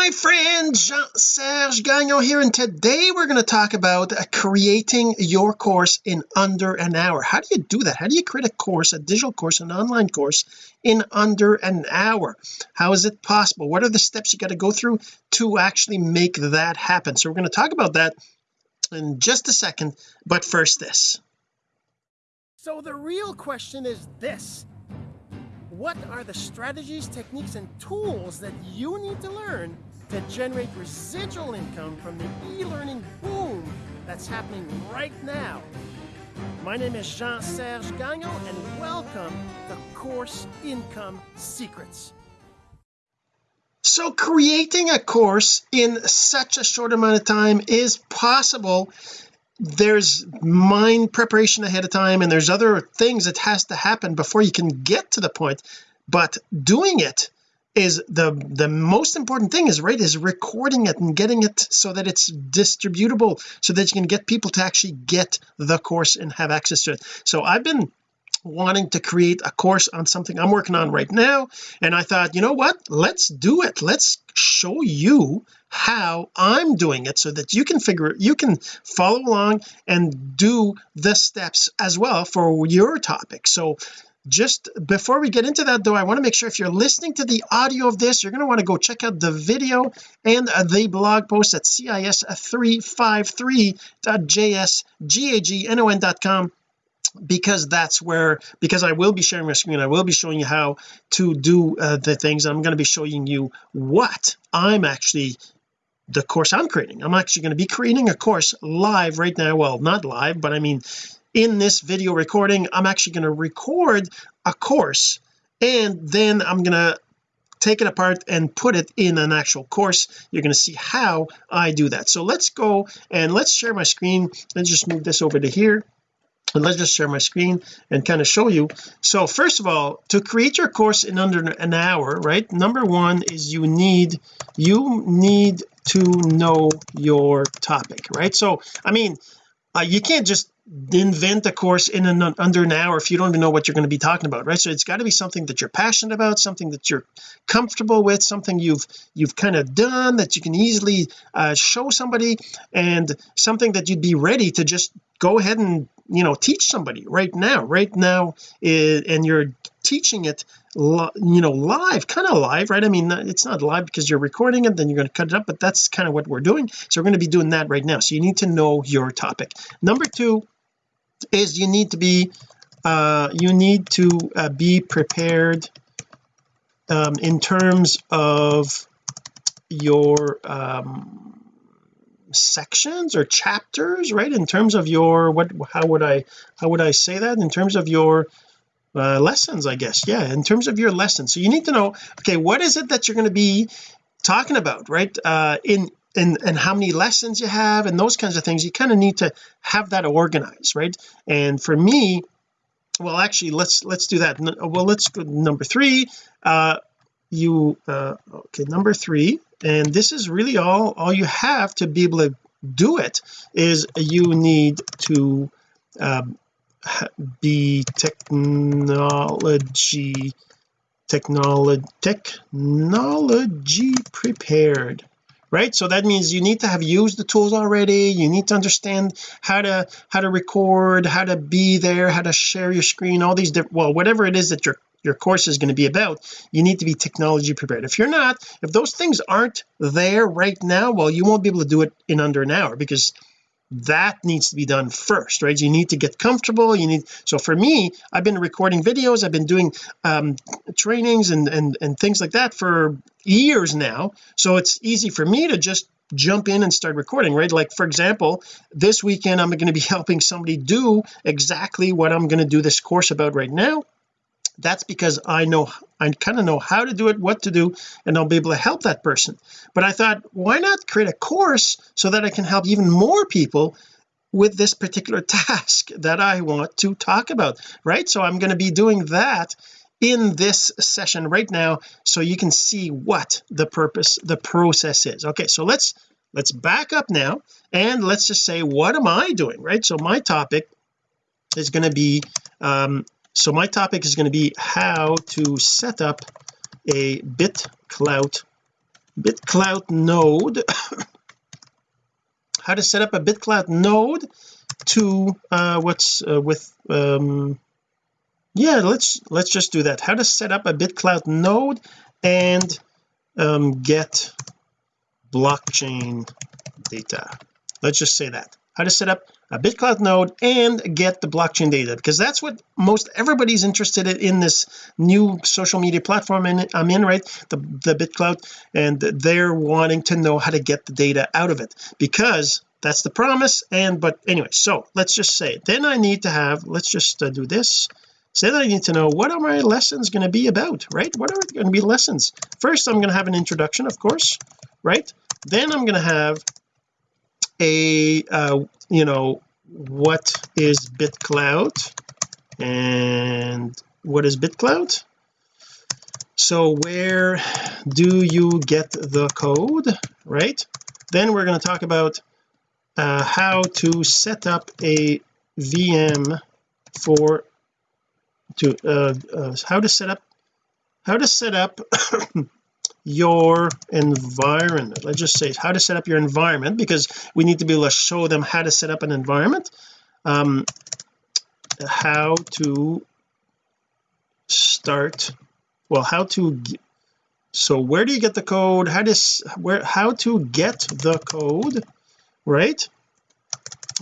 my friend Jean-Serge Gagnon here and today we're going to talk about creating your course in under an hour. How do you do that? How do you create a course a digital course an online course in under an hour? How is it possible? What are the steps you got to go through to actually make that happen? So we're going to talk about that in just a second but first this. So the real question is this. What are the strategies, techniques, and tools that you need to learn to generate residual income from the e-learning boom that's happening right now? My name is Jean-Serge Gagnon, and welcome to Course Income Secrets. So creating a course in such a short amount of time is possible there's mind preparation ahead of time and there's other things that has to happen before you can get to the point but doing it is the the most important thing is right is recording it and getting it so that it's distributable so that you can get people to actually get the course and have access to it. So I've been wanting to create a course on something I'm working on right now and I thought you know what? Let's do it. Let's show you how I'm doing it so that you can figure you can follow along and do the steps as well for your topic. So just before we get into that though I want to make sure if you're listening to the audio of this you're going to want to go check out the video and the blog post at cis353.jsgagnon.com because that's where because I will be sharing my screen I will be showing you how to do uh, the things I'm going to be showing you what I'm actually the course I'm creating. I'm actually going to be creating a course live right now. Well not live but I mean in this video recording I'm actually going to record a course and then I'm going to take it apart and put it in an actual course. You're going to see how I do that. So let's go and let's share my screen. Let's just move this over to here and let's just share my screen and kind of show you. So first of all to create your course in under an hour right number one is you need you need to know your topic right? So I mean uh, you can't just invent a course in an under an hour if you don't even know what you're going to be talking about right? So it's got to be something that you're passionate about something that you're comfortable with something you've you've kind of done that you can easily uh, show somebody and something that you'd be ready to just go ahead and you know teach somebody right now. Right now and you're teaching it you know live kind of live right? I mean it's not live because you're recording it then you're going to cut it up but that's kind of what we're doing. So we're going to be doing that right now. So you need to know your topic. Number two is you need to be uh you need to uh, be prepared um in terms of your um sections or chapters right? In terms of your what how would I how would I say that? In terms of your uh, lessons I guess. Yeah in terms of your lessons. So you need to know okay what is it that you're going to be talking about right? Uh in and and how many lessons you have and those kinds of things you kind of need to have that organized right? And for me well actually let's let's do that. Well let's go number three. Uh you uh okay number three and this is really all all you have to be able to do it is you need to um, be technology technology technology prepared right? So that means you need to have used the tools already. You need to understand how to how to record how to be there how to share your screen all these different well whatever it is that your your course is going to be about you need to be technology prepared. If you're not if those things aren't there right now well you won't be able to do it in under an hour because that needs to be done first right? You need to get comfortable you need so for me I've been recording videos I've been doing um trainings and and and things like that for years now so it's easy for me to just jump in and start recording right? Like for example this weekend I'm going to be helping somebody do exactly what I'm going to do this course about right now that's because I know I kind of know how to do it what to do and I'll be able to help that person. But I thought why not create a course so that I can help even more people with this particular task that I want to talk about right? So I'm going to be doing that in this session right now so you can see what the purpose the process is. Okay so let's let's back up now and let's just say what am I doing right? So my topic is going to be um so my topic is going to be how to set up a BitClout bitclout node. How to set up a bitclout node to uh what's uh, with um yeah let's let's just do that. How to set up a bitclout node and um get blockchain data. Let's just say that how to set up a bitclout node and get the blockchain data because that's what most everybody's interested in this new social media platform and I'm in right? The the bitclout and they're wanting to know how to get the data out of it because that's the promise and but anyway so let's just say then I need to have let's just uh, do this. So then I need to know what are my lessons going to be about right? What are going to be lessons? First I'm going to have an introduction of course right? Then I'm going to have a uh, you know what is bitclout? And what is bitclout? So where do you get the code right? Then we're going to talk about uh, how to set up a VM for to uh, uh, how to set up how to set up your environment. Let's just say how to set up your environment because we need to be able to show them how to set up an environment. Um how to start well how to so where do you get the code? How does where how to get the code right?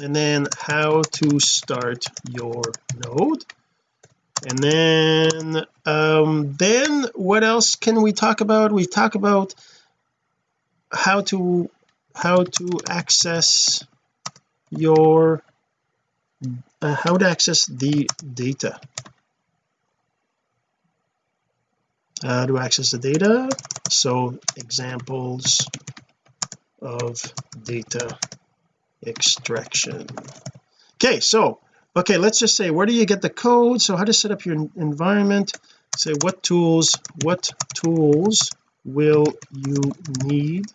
And then how to start your node and then um then what else can we talk about? We talk about how to how to access your uh, how to access the data. How to access the data? So examples of data extraction. Okay so okay let's just say where do you get the code? So how to set up your environment? Say what tools what tools will you need?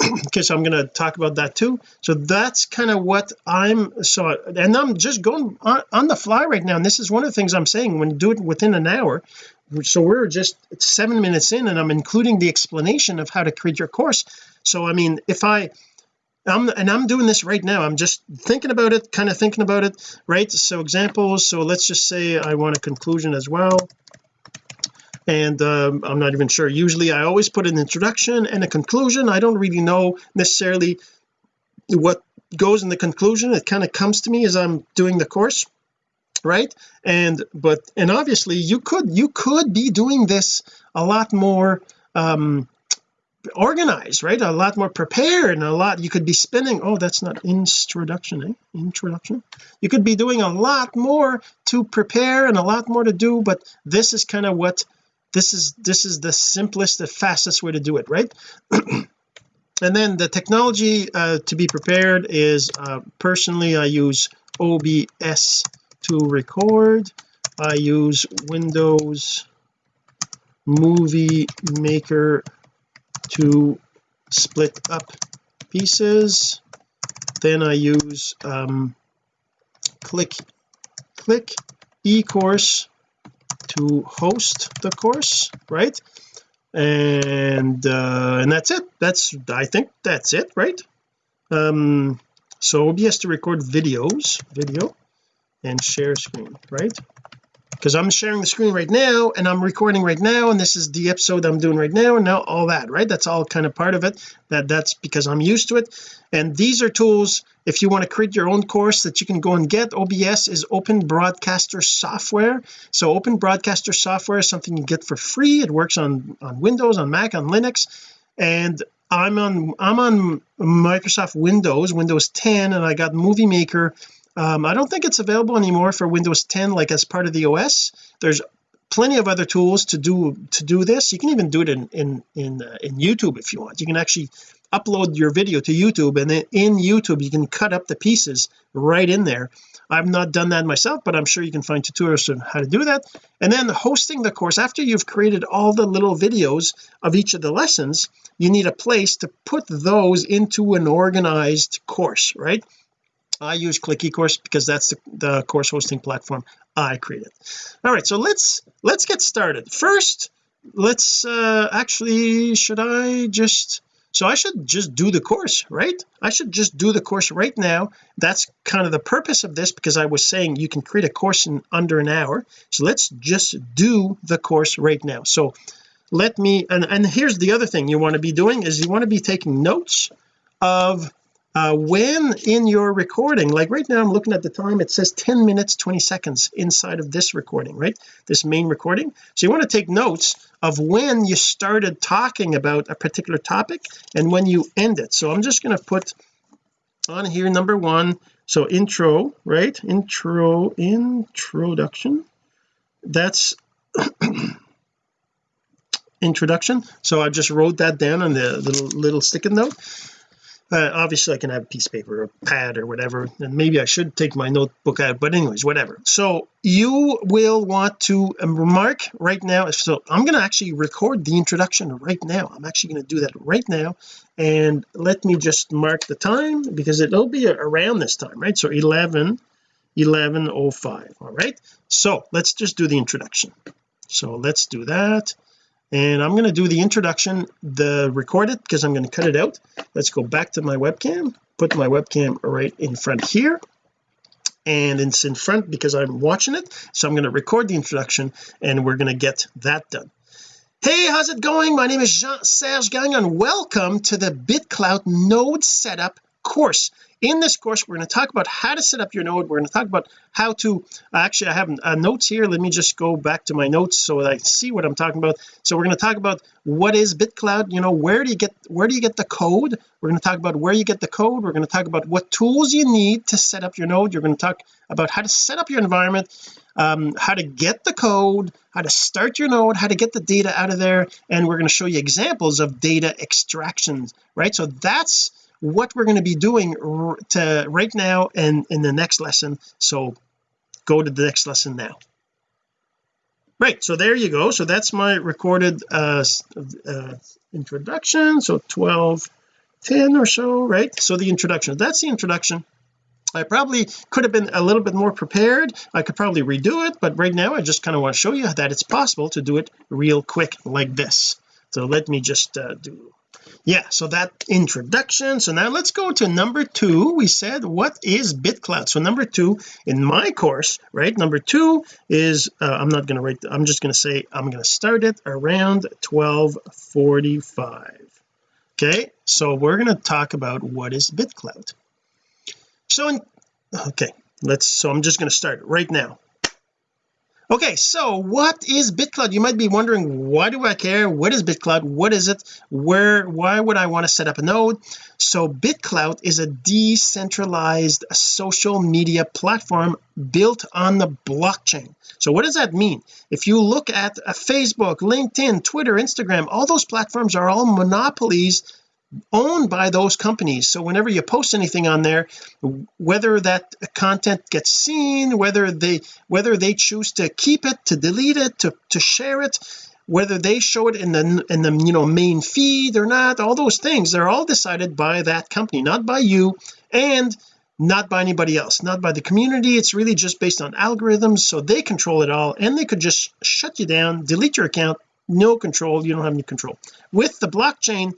Okay so I'm going to talk about that too. So that's kind of what I'm so and I'm just going on, on, the fly right now and this is one of the things I'm saying when you do it within an hour. So we're just seven minutes in and I'm including the explanation of how to create your course. So I mean if I I'm and I'm doing this right now. I'm just thinking about it kind of thinking about it right? So examples so let's just say I want a conclusion as well. And um, I'm not even sure. Usually I always put an introduction and a conclusion. I don't really know necessarily what goes in the conclusion. It kind of comes to me as I'm doing the course right? And but and obviously you could you could be doing this a lot more um organized right? A lot more prepared and a lot you could be spending oh that's not introduction eh? introduction? You could be doing a lot more to prepare and a lot more to do but this is kind of what this is this is the simplest the fastest way to do it right? And then the technology uh, to be prepared is uh, personally I use OBS to record. I use Windows Movie Maker to split up pieces. Then I use um, click click eCourse to host the course right? And uh and that's it. That's I think that's it right? Um so OBS to record videos video and share screen right because I'm sharing the screen right now and I'm recording right now and this is the episode I'm doing right now and now all that right? That's all kind of part of it that that's because I'm used to it. And these are tools if you want to create your own course that you can go and get OBS is open broadcaster software. So open broadcaster software is something you get for free. It works on on Windows on Mac on Linux and I'm on I'm on Microsoft Windows Windows 10 and I got Movie Maker um, I don't think it's available anymore for Windows 10 like as part of the OS there's plenty of other tools to do to do this. You can even do it in in in, uh, in YouTube if you want. You can actually upload your video to YouTube and then in YouTube you can cut up the pieces right in there. I've not done that myself but I'm sure you can find tutorials on how to do that. And then hosting the course after you've created all the little videos of each of the lessons you need a place to put those into an organized course right I use Click eCourse because that's the, the course hosting platform I created. All right so let's let's get started. First let's uh actually should I just so I should just do the course right? I should just do the course right now. That's kind of the purpose of this because I was saying you can create a course in under an hour. So let's just do the course right now. So let me and and here's the other thing you want to be doing is you want to be taking notes of uh, when in your recording like right now I'm looking at the time it says 10 minutes 20 seconds inside of this recording right? This main recording. So you want to take notes of when you started talking about a particular topic and when you end it. So I'm just going to put on here number one. So intro right? Intro introduction. That's introduction. So I just wrote that down on the little little sticky note uh, obviously I can have a piece of paper or pad or whatever and maybe I should take my notebook out but anyways whatever. So you will want to um, remark right now so I'm going to actually record the introduction right now. I'm actually going to do that right now and let me just mark the time because it'll be around this time right? So 11 1105 all right? So let's just do the introduction. So let's do that and I'm going to do the introduction the record it because I'm going to cut it out. Let's go back to my webcam put my webcam right in front here and it's in front because I'm watching it. So I'm going to record the introduction and we're going to get that done. Hey how's it going? My name is Jean-Serge Gagnon. Welcome to the BitClout node setup course in this course we're going to talk about how to set up your node. We're going to talk about how to actually I have uh, notes here. Let me just go back to my notes so that I see what I'm talking about. So we're going to talk about what is BitClout you know where do you get where do you get the code? We're going to talk about where you get the code. We're going to talk about what tools you need to set up your node. You're going to talk about how to set up your environment um, how to get the code how to start your node how to get the data out of there and we're going to show you examples of data extractions right? So that's what we're going to be doing to right now and in the next lesson. So go to the next lesson now. Right so there you go. So that's my recorded uh, uh introduction. So 12 10 or so right? So the introduction. That's the introduction. I probably could have been a little bit more prepared. I could probably redo it but right now I just kind of want to show you that it's possible to do it real quick like this. So let me just uh, do yeah so that introduction. So now let's go to number two. We said what is bitclout? So number two in my course right? Number two is uh, I'm not going to write I'm just going to say I'm going to start it around 1245 okay so we're going to talk about what is bitclout. So in okay let's so I'm just going to start right now okay so what is BitClout you might be wondering why do I care? What is BitClout what is it? Where why would I want to set up a node? So BitClout is a decentralized social media platform built on the blockchain. So what does that mean? If you look at a Facebook LinkedIn Twitter Instagram all those platforms are all monopolies owned by those companies. So whenever you post anything on there whether that content gets seen whether they whether they choose to keep it to delete it to, to share it whether they show it in the in the you know main feed or not all those things they're all decided by that company not by you and not by anybody else not by the community. It's really just based on algorithms so they control it all and they could just shut you down delete your account no control you don't have any control. With the blockchain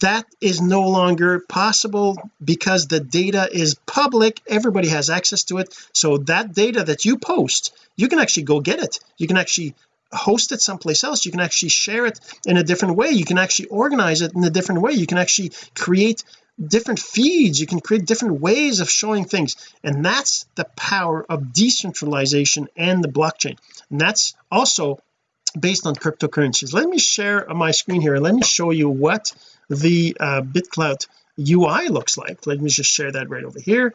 that is no longer possible because the data is public. Everybody has access to it. So that data that you post you can actually go get it. You can actually host it someplace else. You can actually share it in a different way. You can actually organize it in a different way. You can actually create different feeds. You can create different ways of showing things. And that's the power of decentralization and the blockchain. And that's also based on cryptocurrencies. Let me share my screen here. And let me show you what the uh, BitClout UI looks like. Let me just share that right over here.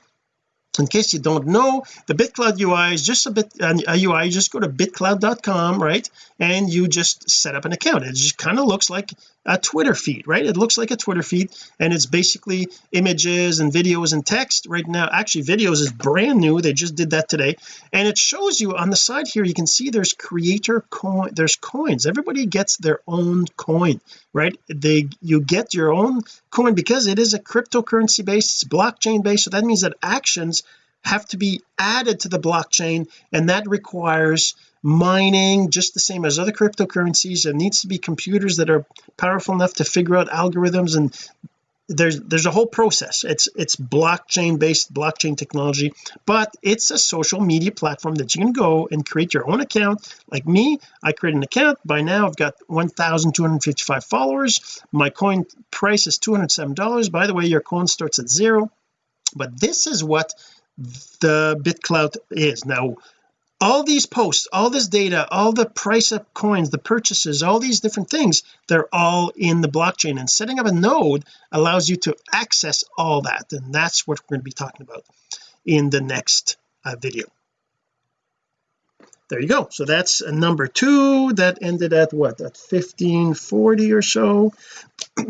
In case you don't know the BitClout UI is just a bit a UI just go to bitclout.com right? And you just set up an account. It just kind of looks like a Twitter feed right? It looks like a Twitter feed and it's basically images and videos and text right now. Actually videos is brand new. They just did that today. And it shows you on the side here you can see there's creator coin there's coins. Everybody gets their own coin right? They you get your own coin because it is a cryptocurrency based it's blockchain based. So that means that actions have to be added to the blockchain and that requires mining just the same as other cryptocurrencies. There needs to be computers that are powerful enough to figure out algorithms and there's there's a whole process. It's it's blockchain based blockchain technology but it's a social media platform that you can go and create your own account. Like me I create an account. By now I've got 1255 followers. My coin price is 207 dollars. By the way your coin starts at zero. But this is what the BitClout is. Now all these posts all this data all the price of coins the purchases all these different things they're all in the blockchain. And setting up a node allows you to access all that. And that's what we're going to be talking about in the next uh, video. There you go. So that's a number two that ended at what? At 1540 or so.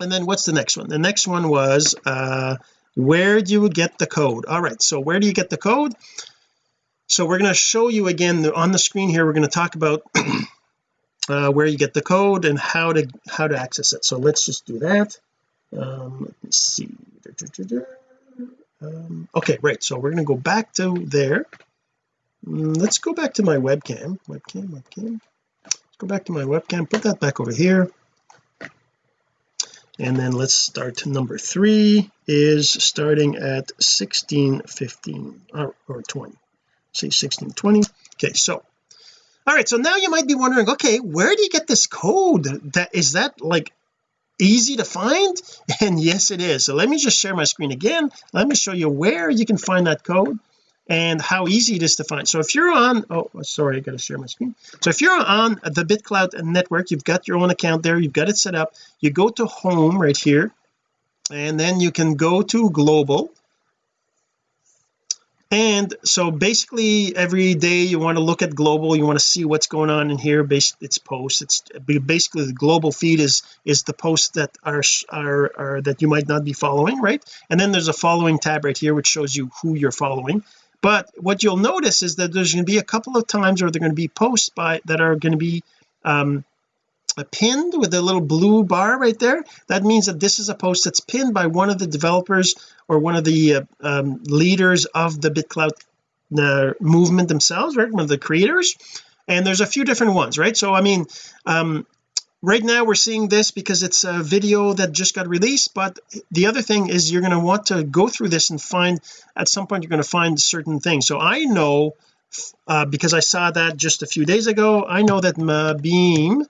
And then what's the next one? The next one was uh where do you get the code? All right. So where do you get the code so we're going to show you again on the screen here we're going to talk about uh, where you get the code and how to how to access it. So let's just do that. Um, let me see. Um, okay right so we're going to go back to there. Mm, let's go back to my webcam. Webcam webcam. Let's go back to my webcam put that back over here. And then let's start. Number three is starting at 1615 or, or 20 say 1620 okay so all right so now you might be wondering okay where do you get this code? That is that like easy to find? And yes it is. So let me just share my screen again. Let me show you where you can find that code and how easy it is to find. So if you're on oh sorry I gotta share my screen. So if you're on the BitClout network you've got your own account there you've got it set up. You go to home right here and then you can go to global and so basically every day you want to look at global you want to see what's going on in here based it's posts it's basically the global feed is is the posts that are, are are that you might not be following right? And then there's a following tab right here which shows you who you're following. But what you'll notice is that there's going to be a couple of times where they're going to be posts by that are going to be um pinned with a little blue bar right there. That means that this is a post that's pinned by one of the developers or one of the uh, um, leaders of the BitClout uh, movement themselves right? One of the creators. And there's a few different ones right? So I mean um right now we're seeing this because it's a video that just got released but the other thing is you're going to want to go through this and find at some point you're going to find certain things. So I know uh, because I saw that just a few days ago I know that Maebeam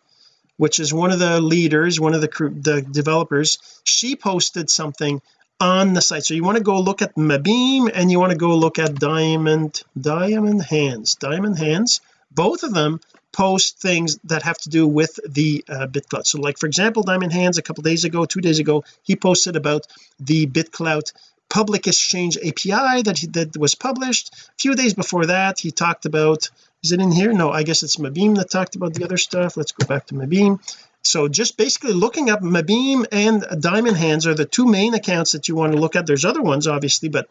which is one of the leaders one of the the developers she posted something on the site. So you want to go look at Maebeam and you want to go look at Diamond Diamond Hands Diamond Hands. Both of them post things that have to do with the uh, BitClout so like for example Diamond Hands a couple days ago two days ago he posted about the BitClout public exchange API that he, that was published. A few days before that he talked about is it in here? No I guess it's Maebeam that talked about the other stuff. Let's go back to Maebeam. So just basically looking up Maebeam and Diamond Hands are the two main accounts that you want to look at. There's other ones obviously but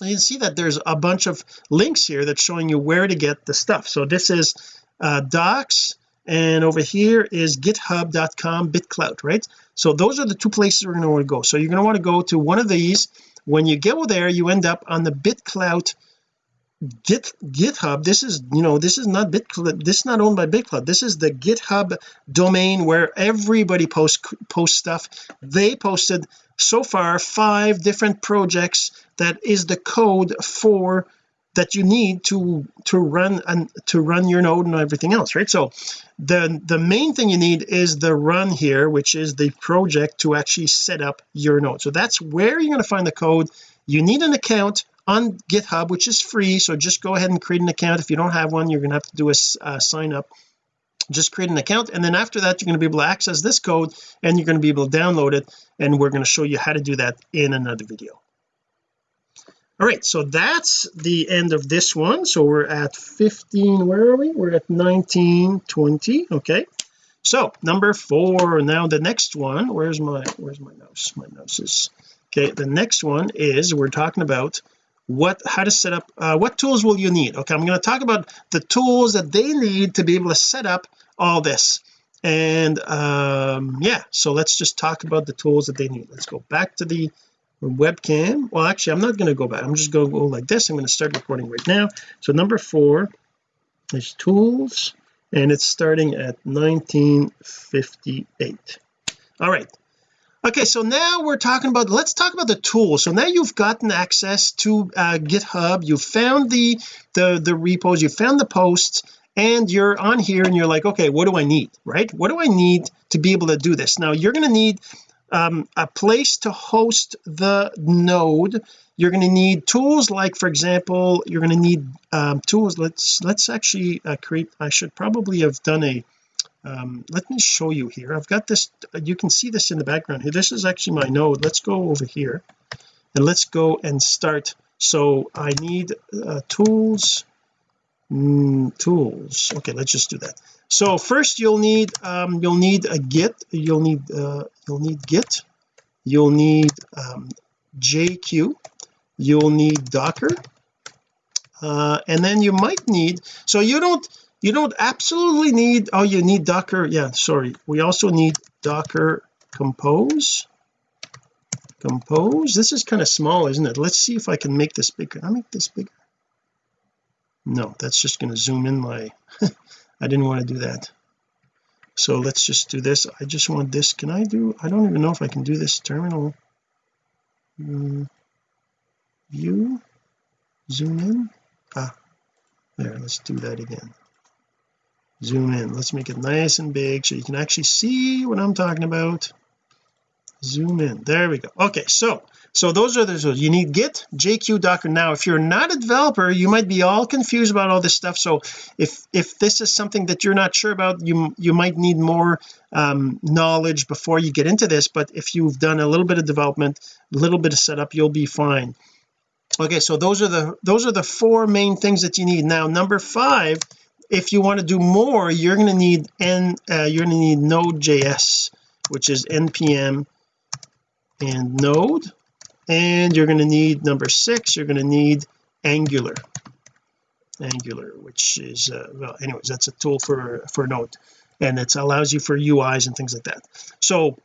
you can see that there's a bunch of links here that's showing you where to get the stuff. So this is uh, docs and over here is github.com bitclout right? So those are the two places we're going to want to go. So you're going to want to go to one of these. When you go there you end up on the bitclout git github this is you know this is not bitclout this is not owned by bitclout this is the github domain where everybody posts post stuff. They posted so far five different projects that is the code for that you need to to run and to run your node and everything else right? So the the main thing you need is the run here which is the project to actually set up your node. So that's where you're going to find the code. You need an account on github which is free so just go ahead and create an account. If you don't have one you're to have to do a uh, sign up. Just create an account and then after that you're going to be able to access this code and you're going to be able to download it and we're going to show you how to do that in another video. All right so that's the end of this one. So we're at 15 where are we? We're at 19 20 okay. So number four now the next one where's my where's my mouse? My mouse is okay the next one is we're talking about what how to set up uh, what tools will you need? Okay I'm going to talk about the tools that they need to be able to set up all this. And um yeah so let's just talk about the tools that they need. Let's go back to the webcam. Well actually I'm not going to go back. I'm just going to go like this. I'm going to start recording right now. So number four is tools and it's starting at 1958 all right okay so now we're talking about let's talk about the tools. So now you've gotten access to uh, github you found the the the repos you found the posts and you're on here and you're like okay what do I need right? What do I need to be able to do this? Now you're going to need um, a place to host the node. You're going to need tools like for example you're going to need um, tools let's let's actually uh, create I should probably have done a um, let me show you here. I've got this you can see this in the background here. This is actually my node. Let's go over here and let's go and start. So I need uh, tools. Mm, tools. Okay let's just do that. So first you'll need um, you'll need a git. You'll need uh, you'll need git. You'll need um, jq you'll need docker. Uh, and then you might need so you don't you don't absolutely need oh you need docker yeah sorry. We also need docker compose. Compose? This is kind of small isn't it? Let's see if I can make this bigger. Can I make this bigger? No that's just going to zoom in my I didn't want to do that. So let's just do this. I just want this. Can I do I don't even know if I can do this terminal. Mm, view. Zoom in. Ah there let's do that again zoom in. Let's make it nice and big so you can actually see what I'm talking about. Zoom in. There we go. Okay so so those are the so you need git jq docker. Now if you're not a developer you might be all confused about all this stuff. So if if this is something that you're not sure about you you might need more um, knowledge before you get into this. But if you've done a little bit of development a little bit of setup you'll be fine. Okay so those are the those are the four main things that you need. Now number five if you want to do more you're going to need n uh, you're going to need node.js which is npm and node and you're going to need number six you're going to need angular. Angular which is uh, well anyways that's a tool for for node and it allows you for UIs and things like that. So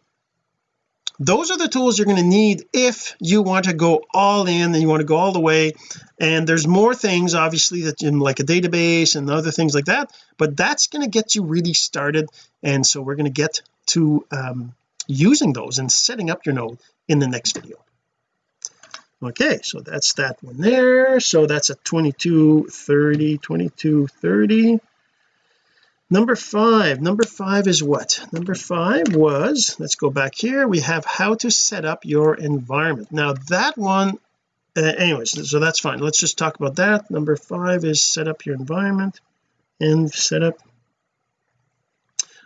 those are the tools you're going to need if you want to go all in and you want to go all the way. And there's more things obviously that in like a database and other things like that but that's going to get you really started. And so we're going to get to um, using those and setting up your node in the next video. Okay so that's that one there. So that's a 2230 2230 number five number five is what? Number five was let's go back here we have how to set up your environment. Now that one uh, anyways so that's fine. Let's just talk about that. Number five is set up your environment and set up.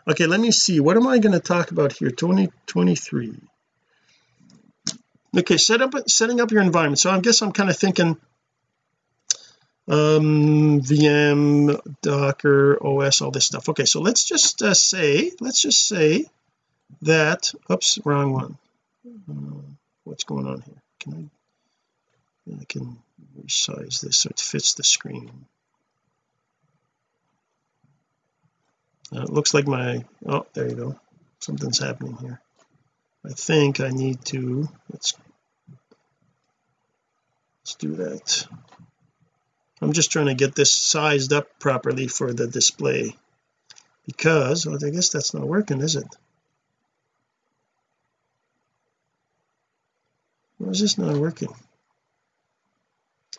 Okay let me see. What am I going to talk about here? 2023 okay set up setting up your environment. So I guess I'm kind of thinking um VM Docker OS all this stuff. Okay so let's just uh, say let's just say that oops wrong one. Uh, what's going on here? Can I I can resize this so it fits the screen. Uh, it looks like my oh there you go. Something's happening here. I think I need to let's let's do that I'm just trying to get this sized up properly for the display. Because well, I guess that's not working is it? Why is this not working?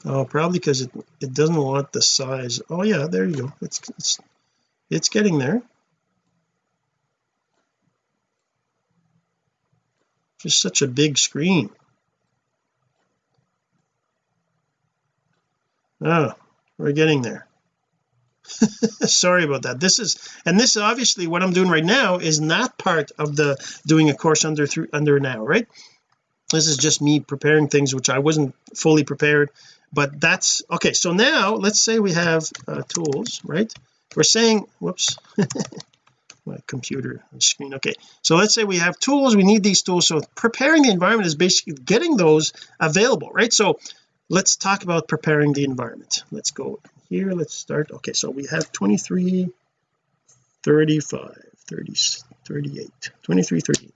Oh probably because it it doesn't want the size. Oh yeah there you go. It's it's it's getting there. Just such a big screen oh we're getting there. Sorry about that. This is and this obviously what I'm doing right now is not part of the doing a course under through under now right? This is just me preparing things which I wasn't fully prepared but that's okay so now let's say we have uh, tools right? We're saying whoops my computer screen okay. So let's say we have tools we need these tools. So preparing the environment is basically getting those available right? So let's talk about preparing the environment. Let's go here. Let's start. Okay so we have 23 35 30 38 23 38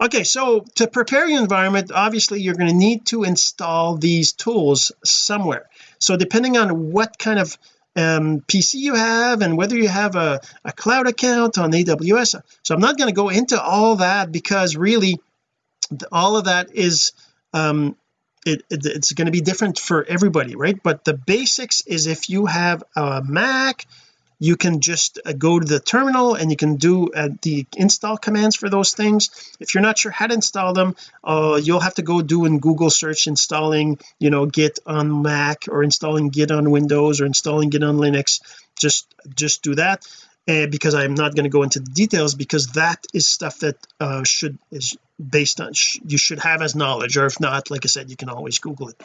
okay so to prepare your environment obviously you're going to need to install these tools somewhere. So depending on what kind of um, PC you have and whether you have a, a cloud account on AWS so I'm not going to go into all that because really all of that is um it, it, it's going to be different for everybody right? But the basics is if you have a Mac you can just uh, go to the terminal and you can do uh, the install commands for those things. If you're not sure how to install them uh, you'll have to go do in Google search installing you know git on Mac or installing git on Windows or installing git on Linux. Just just do that uh, because I'm not going to go into the details because that is stuff that uh, should is based on sh you should have as knowledge or if not like I said you can always google it.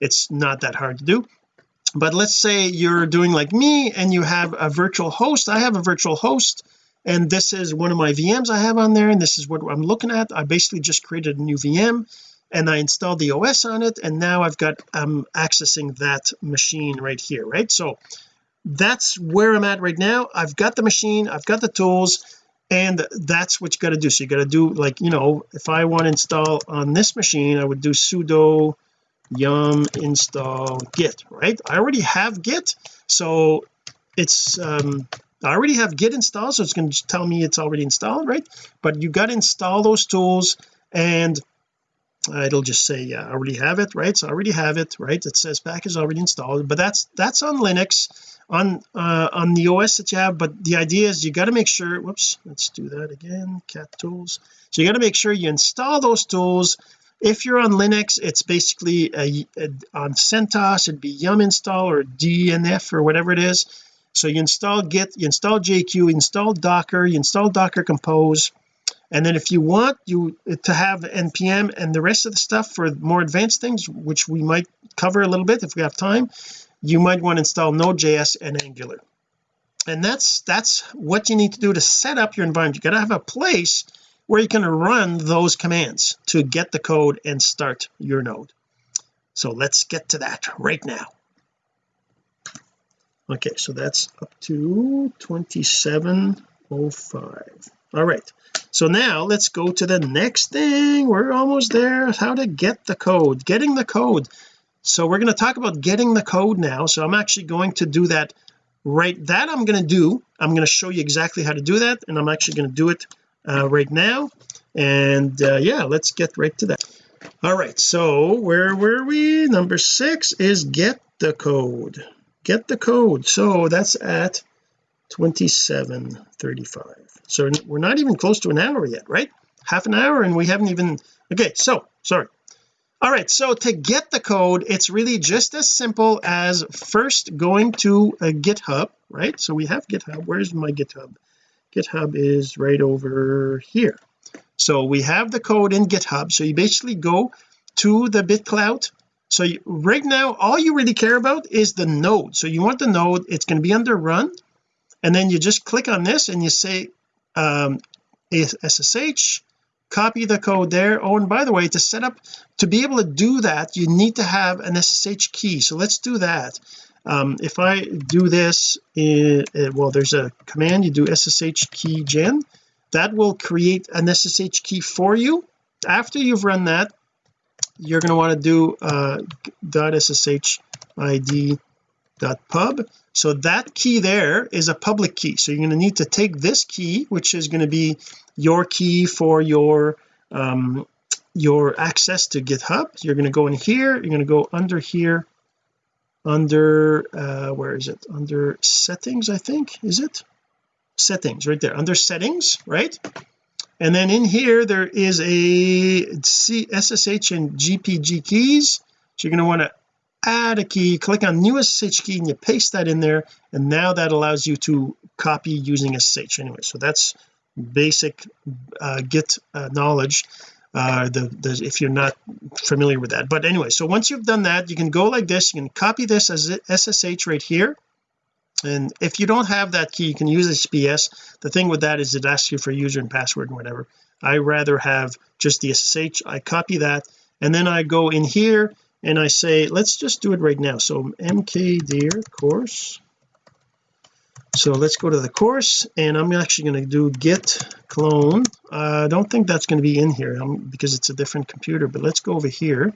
It's not that hard to do. But let's say you're doing like me and you have a virtual host. I have a virtual host and this is one of my VMs I have on there and this is what I'm looking at. I basically just created a new VM and I installed the OS on it and now I've got I'm accessing that machine right here right? So that's where I'm at right now. I've got the machine I've got the tools and that's what you got to do. So you got to do like you know if I want to install on this machine I would do sudo yum install git right? I already have git so it's um I already have git installed so it's going to tell me it's already installed right? But you got to install those tools and uh, it'll just say yeah I already have it right? So I already have it right? It says package already installed but that's that's on Linux on uh on the OS that you have but the idea is you got to make sure whoops let's do that again cat tools. So you got to make sure you install those tools. If you're on Linux it's basically a, a, on CentOS it'd be yum install or dnf or whatever it is. So you install git you install jq you install docker you install docker compose. And then if you want you to have npm and the rest of the stuff for more advanced things which we might cover a little bit if we have time you might want to install node.js and angular. And that's that's what you need to do to set up your environment. You got to have a place where you can run those commands to get the code and start your node. So let's get to that right now. Okay so that's up to 2705 all right so now let's go to the next thing. We're almost there. How to get the code. Getting the code so we're going to talk about getting the code now. So I'm actually going to do that right that I'm going to do I'm going to show you exactly how to do that and I'm actually going to do it uh, right now. And uh, yeah let's get right to that. All right so where were we? Number six is get the code. Get the code. So that's at 2735 so we're not even close to an hour yet right? Half an hour and we haven't even okay so sorry all right so to get the code it's really just as simple as first going to a github right? So we have github. Where's my github? Github is right over here. So we have the code in github. So you basically go to the bitclout so you, right now all you really care about is the node. So you want the node it's going to be under run and then you just click on this and you say um SSH copy the code there. Oh and by the way to set up to be able to do that you need to have an SSH key. So let's do that. Um, if I do this in, uh, well there's a command. You do SSH key gen. That will create an SSH key for you. After you've run that you're going to want to do uh, .ssh id .pub so that key there is a public key. So you're going to need to take this key which is going to be your key for your um your access to github. You're going to go in here. You're going to go under here under uh where is it? Under settings I think. Is it? Settings right there. Under settings right? And then in here there is a C SSH and GPG keys. So you're going to want to add a key click on new SSH key and you paste that in there and now that allows you to copy using SSH anyway so that's basic uh, git uh, knowledge uh the, the if you're not familiar with that. But anyway so once you've done that you can go like this. You can copy this as SSH right here. And if you don't have that key you can use HTTPS the thing with that is it asks you for user and password and whatever. I rather have just the SSH I copy that and then I go in here and I say let's just do it right now. So mkdir course. So let's go to the course and I'm actually going to do git clone. Uh, I don't think that's going to be in here um, because it's a different computer but let's go over here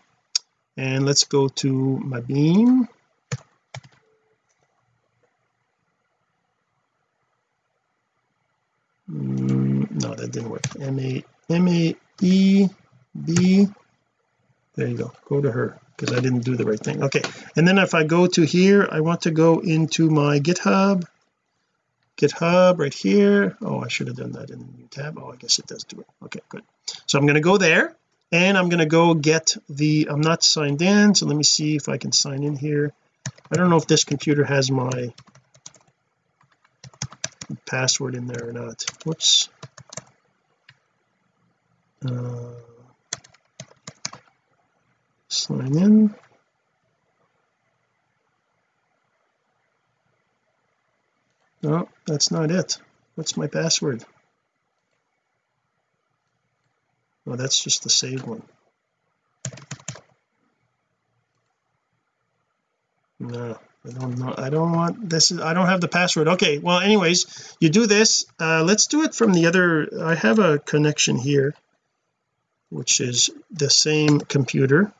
and let's go to Maebeam. Mm, no that didn't work. M a m a e b there you go. Go to her because I didn't do the right thing. Okay and then if I go to here I want to go into my github. Github right here. Oh I should have done that in the new tab. Oh I guess it does do it. Okay good. So I'm going to go there and I'm going to go get the I'm not signed in so let me see if I can sign in here. I don't know if this computer has my password in there or not. Whoops. Uh, sign in. No that's not it. What's my password? Oh that's just the saved one. No I don't know. I don't want this is I don't have the password. Okay well anyways you do this. Uh let's do it from the other I have a connection here which is the same computer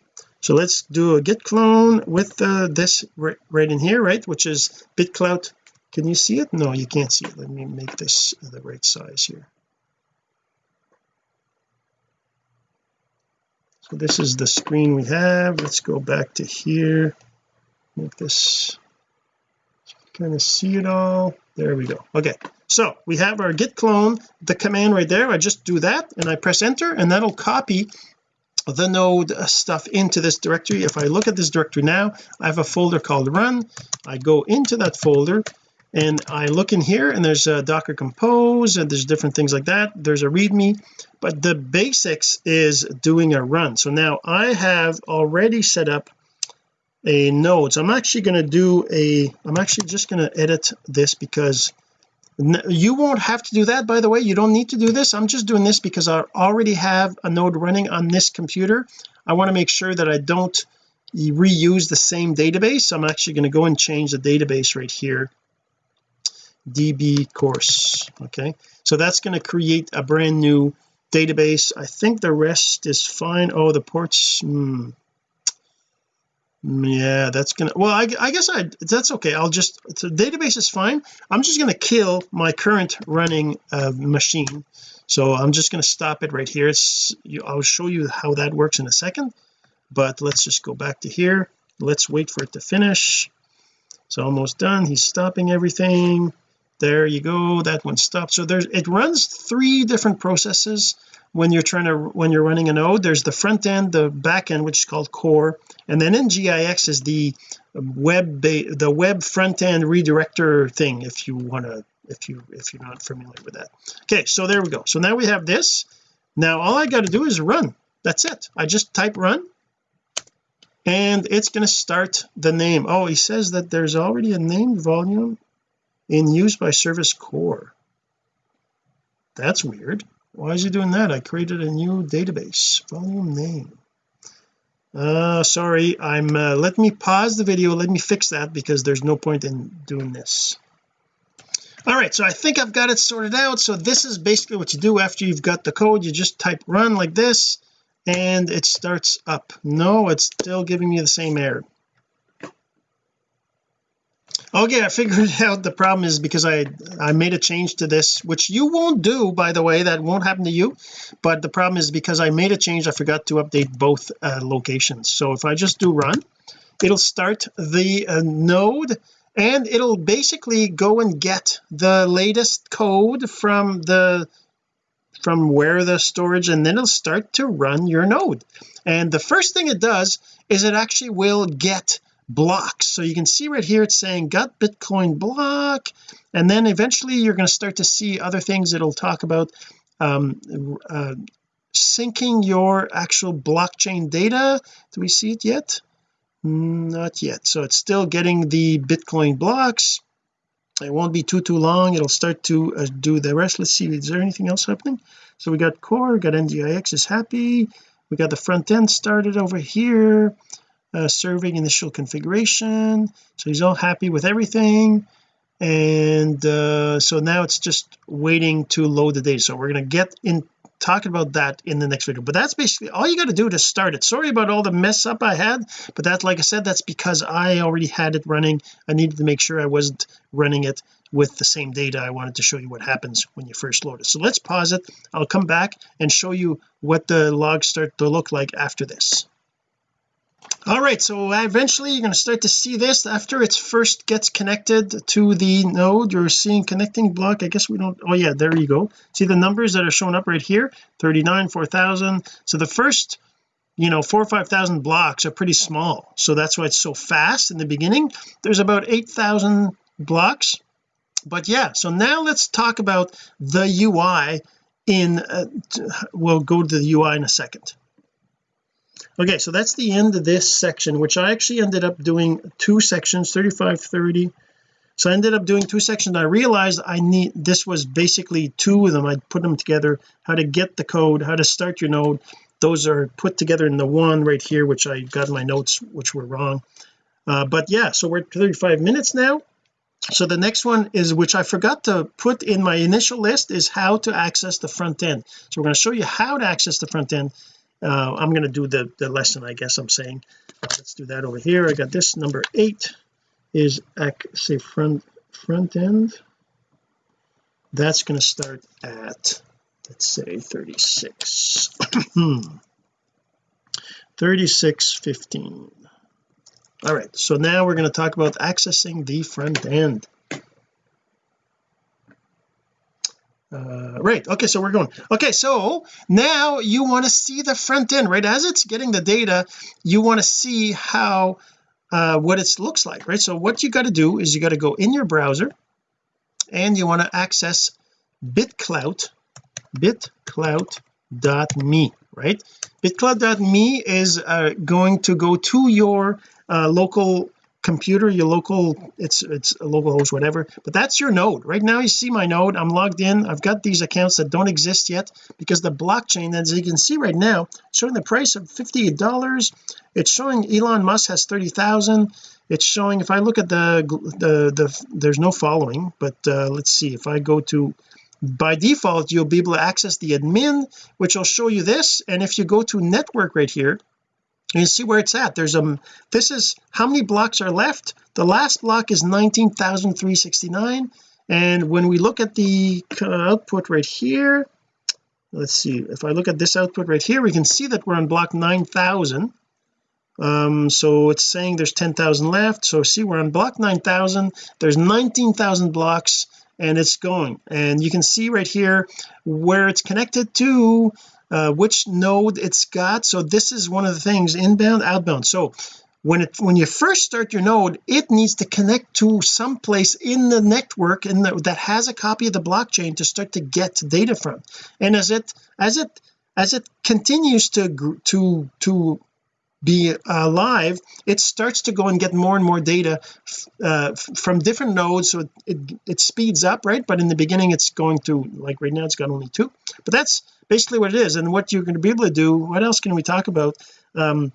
so let's do a git clone with uh, this right, in here right which is bitclout can you see it? No you can't see it. Let me make this the right size here. So this is the screen we have. Let's go back to here. Make this kind of see it all. There we go. Okay. So we have our git clone the command right there. I just do that and I press enter and that'll copy the node uh, stuff into this directory. If I look at this directory now I have a folder called run. I go into that folder and I look in here and there's a docker compose and there's different things like that. There's a readme but the basics is doing a run. So now I have already set up a node. So I'm actually going to do a I'm actually just going to edit this because you won't have to do that by the way. You don't need to do this. I'm just doing this because I already have a node running on this computer. I want to make sure that I don't reuse the same database. I'm actually going to go and change the database right here. Db course. Okay. So that's going to create a brand new database. I think the rest is fine. Oh the ports. Hmm, yeah that's gonna well I, I guess I that's okay. I'll just the database is fine. I'm just to kill my current running uh, machine. So I'm just going to stop it right here. It's you, I'll show you how that works in a second but let's just go back to here. Let's wait for it to finish. It's almost done. He's stopping everything. There you go. That one stopped. So there's it runs three different processes when you're trying to when you're running a node there's the front end the back end which is called core. And then NGINX is the web the web front end redirector thing if you want to if you if you're not familiar with that. Okay so there we go. So now we have this. Now all I got to do is run. That's it. I just type run. And it's going to start the name. Oh he says that there's already a named volume in use by service core. That's weird why is he doing that? I created a new database. Volume name. Uh sorry I'm uh, let me pause the video. Let me fix that because there's no point in doing this. All right so I think I've got it sorted out. So this is basically what you do after you've got the code. You just type run like this and it starts up. No it's still giving me the same error okay I figured out the problem is because I I made a change to this which you won't do by the way. That won't happen to you. But the problem is because I made a change I forgot to update both uh, locations. So if I just do run it'll start the uh, node and it'll basically go and get the latest code from the from where the storage and then it'll start to run your node. And the first thing it does is it actually will get blocks so you can see right here it's saying got bitcoin block and then eventually you're going to start to see other things it'll talk about um, uh, syncing your actual blockchain data. Do we see it yet? Not yet. So it's still getting the bitcoin blocks. It won't be too too long. It'll start to uh, do the rest. Let's see is there anything else happening? So we got core got nginx is happy. We got the front end started over here uh, serving initial configuration. So he's all happy with everything. And uh, so now it's just waiting to load the data. So we're going to get in talking about that in the next video. But that's basically all you got to do to start it. Sorry about all the mess up I had but that's like I said that's because I already had it running. I needed to make sure I wasn't running it with the same data. I wanted to show you what happens when you first load it. So let's pause it. I'll come back and show you what the logs start to look like after this all right so eventually you're going to start to see this after it first gets connected to the node. You're seeing connecting block. I guess we don't oh yeah there you go. See the numbers that are showing up right here? 39 4000 so the first you know four or five thousand blocks are pretty small. So that's why it's so fast in the beginning. There's about 8,000 blocks. But yeah so now let's talk about the UI in uh, we'll go to the UI in a second okay so that's the end of this section which I actually ended up doing two sections 35 30 so I ended up doing two sections. I realized I need this was basically two of them. I put them together how to get the code how to start your node. Those are put together in the one right here which I got my notes which were wrong. Uh, but yeah so we're at 35 minutes now. So the next one is which I forgot to put in my initial list is how to access the front end. So we're going to show you how to access the front end uh, I'm going to do the the lesson I guess I'm saying. Uh, let's do that over here. I got this. Number eight is say front front end. That's going to start at let's say 36 36 15 all right so now we're going to talk about accessing the front end uh, right. Okay so we're going. Okay so now you want to see the front end right? As it's getting the data you want to see how uh, what it looks like right? So what you got to do is you got to go in your browser and you want to access bitclout bitclout.me right? Bitclout.me is uh, going to go to your uh, local computer your local it's it's a local host whatever but that's your node. Right now you see my node I'm logged in I've got these accounts that don't exist yet because the blockchain as you can see right now showing the price of 58 dollars. It's showing Elon Musk has 30,000 it's showing if I look at the the the there's no following but uh, let's see if I go to by default you'll be able to access the admin which will show you this and if you go to network right here you see where it's at. There's a this is how many blocks are left? The last block is 19,369 and when we look at the output right here let's see if I look at this output right here we can see that we're on block 9,000 um so it's saying there's 10,000 left. So see we're on block 9,000 there's 19,000 blocks and it's going. And you can see right here where it's connected to uh, which node it's got. So this is one of the things inbound outbound. So when it when you first start your node it needs to connect to some place in the network in the, that has a copy of the blockchain to start to get data from. And as it as it as it continues to to to be alive it starts to go and get more and more data uh, from different nodes so it, it, it speeds up right? But in the beginning it's going to like right now it's got only two. But that's basically what it is. And what you're going to be able to do what else can we talk about? Um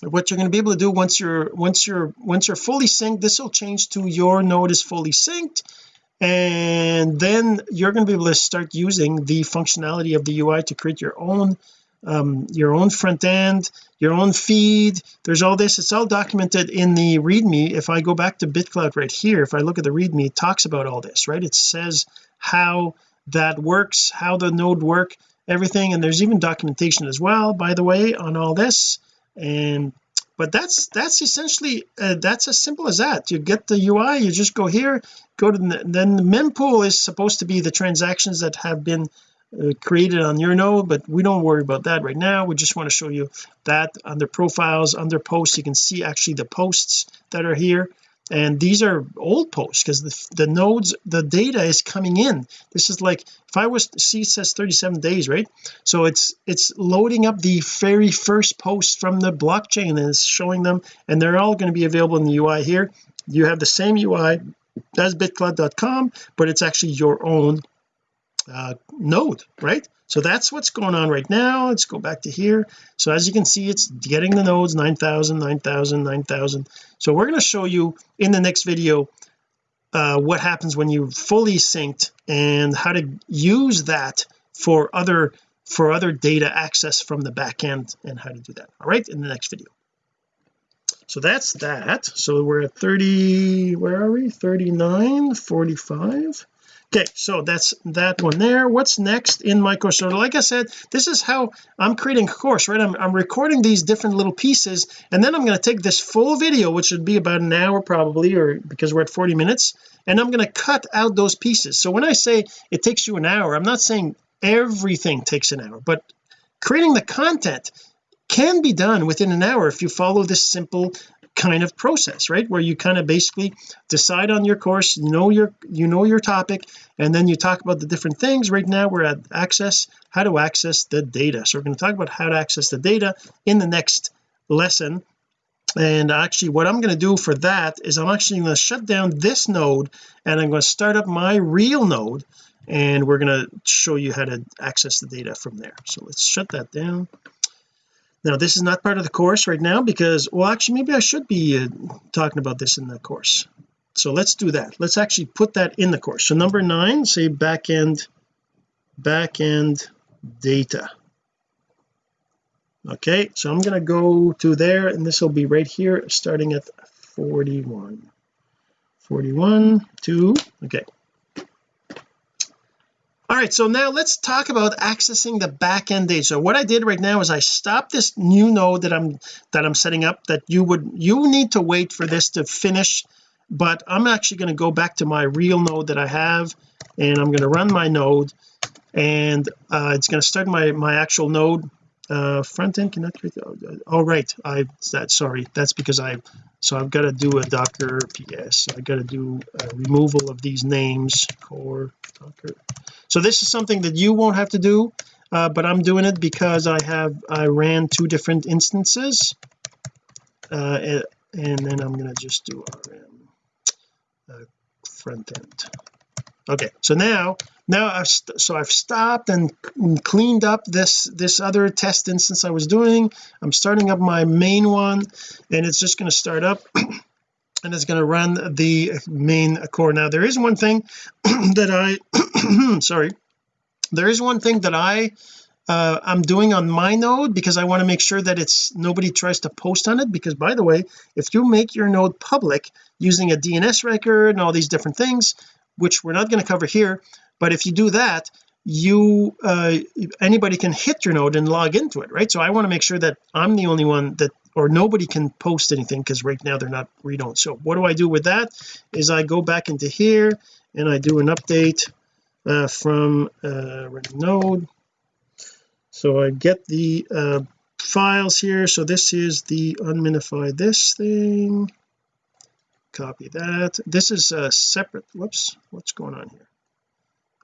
what you're going to be able to do once you're once you're once you're fully synced this will change to your node is fully synced. And then you're going to be able to start using the functionality of the UI to create your own um, your own front end your own feed. There's all this. It's all documented in the readme. If I go back to bitclout right here if I look at the readme it talks about all this right? It says how that works how the node work everything. And there's even documentation as well by the way on all this. And but that's that's essentially uh, that's as simple as that. You get the UI you just go here go to the, then the mempool is supposed to be the transactions that have been uh, created on your node but we don't worry about that right now. We just want to show you that under profiles under posts you can see actually the posts that are here. And these are old posts because the, the nodes the data is coming in. This is like if I was see says 37 days right? So it's it's loading up the very first post from the blockchain and it's showing them and they're all going to be available in the UI here. You have the same UI as bitclout.com but it's actually your own uh, node right? So that's what's going on right now. Let's go back to here. So as you can see it's getting the nodes 9,000 9,000 9,000 so we're going to show you in the next video uh, what happens when you fully synced and how to use that for other for other data access from the back end and how to do that. All right in the next video. So that's that. So we're at 30 where are we? 39 45 okay so that's that one there. What's next in my course so like I said this is how I'm creating a course right? I'm, I'm recording these different little pieces and then I'm going to take this full video which would be about an hour probably or because we're at 40 minutes and I'm going to cut out those pieces. So when I say it takes you an hour I'm not saying everything takes an hour but creating the content can be done within an hour if you follow this simple kind of process right? Where you kind of basically decide on your course you know your you know your topic and then you talk about the different things. Right now we're at access how to access the data. So we're going to talk about how to access the data in the next lesson. And actually what I'm going to do for that is I'm actually going to shut down this node and I'm going to start up my real node and we're going to show you how to access the data from there. So let's shut that down now this is not part of the course right now because well actually maybe I should be uh, talking about this in the course. So let's do that. Let's actually put that in the course. So number nine say backend backend data. Okay so I'm going to go to there and this will be right here starting at 41 41 2 okay all right so now let's talk about accessing the backend data. So what I did right now is I stopped this new node that I'm that I'm setting up that you would you need to wait for this to finish but I'm actually going to go back to my real node that I have and I'm going to run my node and uh, it's going to start my my actual node uh front end connect with oh, right. I that sorry. That's because I so I've got to do a docker ps I got to do a removal of these names core docker. So this is something that you won't have to do uh, but I'm doing it because I have I ran two different instances uh, and then I'm to just do rm uh, front end. Okay so now now I've so I've stopped and cleaned up this this other test instance I was doing. I'm starting up my main one and it's just going to start up and it's going to run the main core. Now there is one thing that I sorry there is one thing that I uh, I'm doing on my node because I want to make sure that it's nobody tries to post on it because by the way if you make your node public using a DNS record and all these different things which we're not going to cover here but if you do that you uh anybody can hit your node and log into it right? So I want to make sure that I'm the only one that or nobody can post anything because right now they're not read only so what do I do with that is I go back into here and I do an update uh, from uh, node. So I get the uh, files here. So this is the unminify this thing. Copy that. This is a separate whoops what's going on here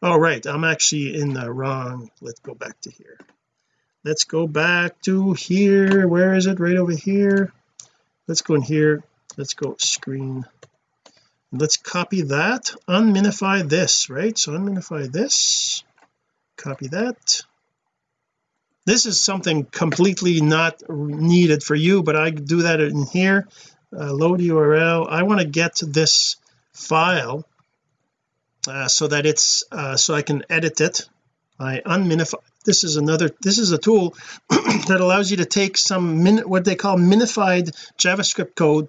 oh right I'm actually in the wrong let's go back to here. Let's go back to here where is it? Right over here. Let's go in here let's go screen. Let's copy that unminify this right? So unminify this copy that. This is something completely not needed for you but I do that in here. Uh, load URL I want to get this file uh, so that it's uh, so I can edit it. I unminify this is another this is a tool that allows you to take some min what they call minified JavaScript code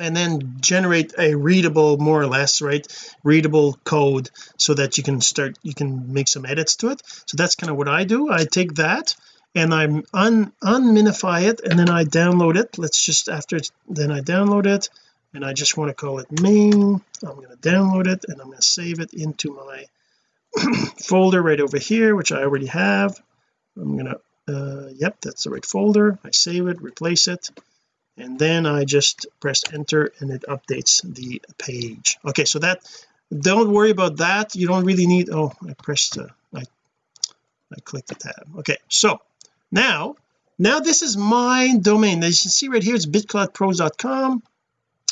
and then generate a readable more or less right readable code so that you can start you can make some edits to it. So that's kind of what I do. I take that and I'm un unminify it and then I download it. Let's just after then I download it and I just want to call it main I'm going to download it and I'm going to save it into my folder right over here which I already have. I'm gonna uh yep that's the right folder. I save it replace it and then I just press enter and it updates the page. Okay so that don't worry about that. You don't really need oh I pressed uh, I I clicked the tab. Okay so now now this is my domain. As you can see right here it's bitcloutpros.com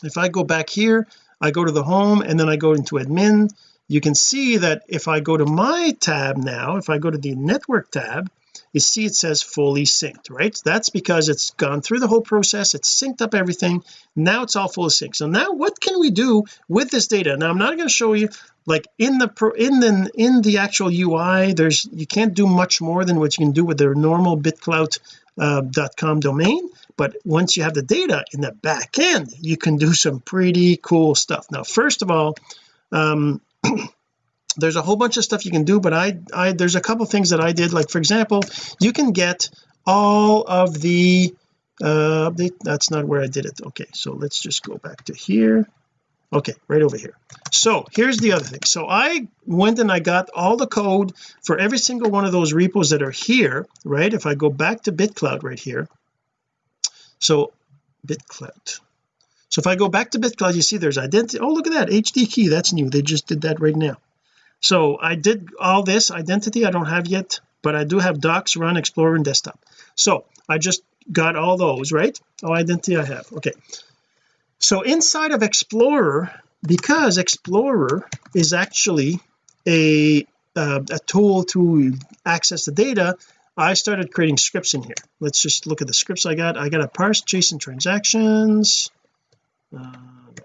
if I go back here I go to the home and then I go into admin. You can see that if I go to my tab now if I go to the network tab you see it says fully synced right? That's because it's gone through the whole process it's synced up everything. Now it's all fully synced. So now what can we do with this data? Now I'm not going to show you like in the pro in the in the actual UI there's you can't do much more than what you can do with the normal BitClout uh, domain but once you have the data in the back end you can do some pretty cool stuff. Now first of all um there's a whole bunch of stuff you can do but I I there's a couple things that I did. Like for example you can get all of the uh that's not where I did it. Okay so let's just go back to here. Okay right over here. So here's the other thing. So I went and I got all the code for every single one of those repos that are here right? If I go back to BitClout right here so BitClout so if I go back to BitClout you see there's identity oh look at that HD key that's new they just did that right now. So I did all this identity I don't have yet but I do have docs run explorer and desktop. So I just got all those right? Oh identity I have okay. So inside of explorer because explorer is actually a uh, a tool to access the data I started creating scripts in here. Let's just look at the scripts I got. I got a parse JSON transactions. Uh,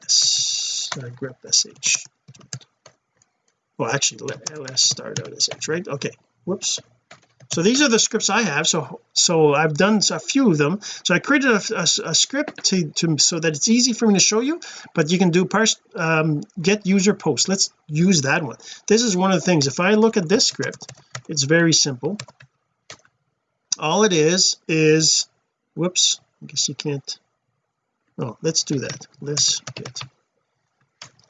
yes uh, grep sh well actually let, let's start out as h right? Okay whoops. So these are the scripts I have so so I've done a few of them. So I created a, a, a script to, to so that it's easy for me to show you but you can do parse um, get user post let's use that one. This is one of the things. If I look at this script it's very simple all it is is whoops I guess you can't oh let's do that. Let's get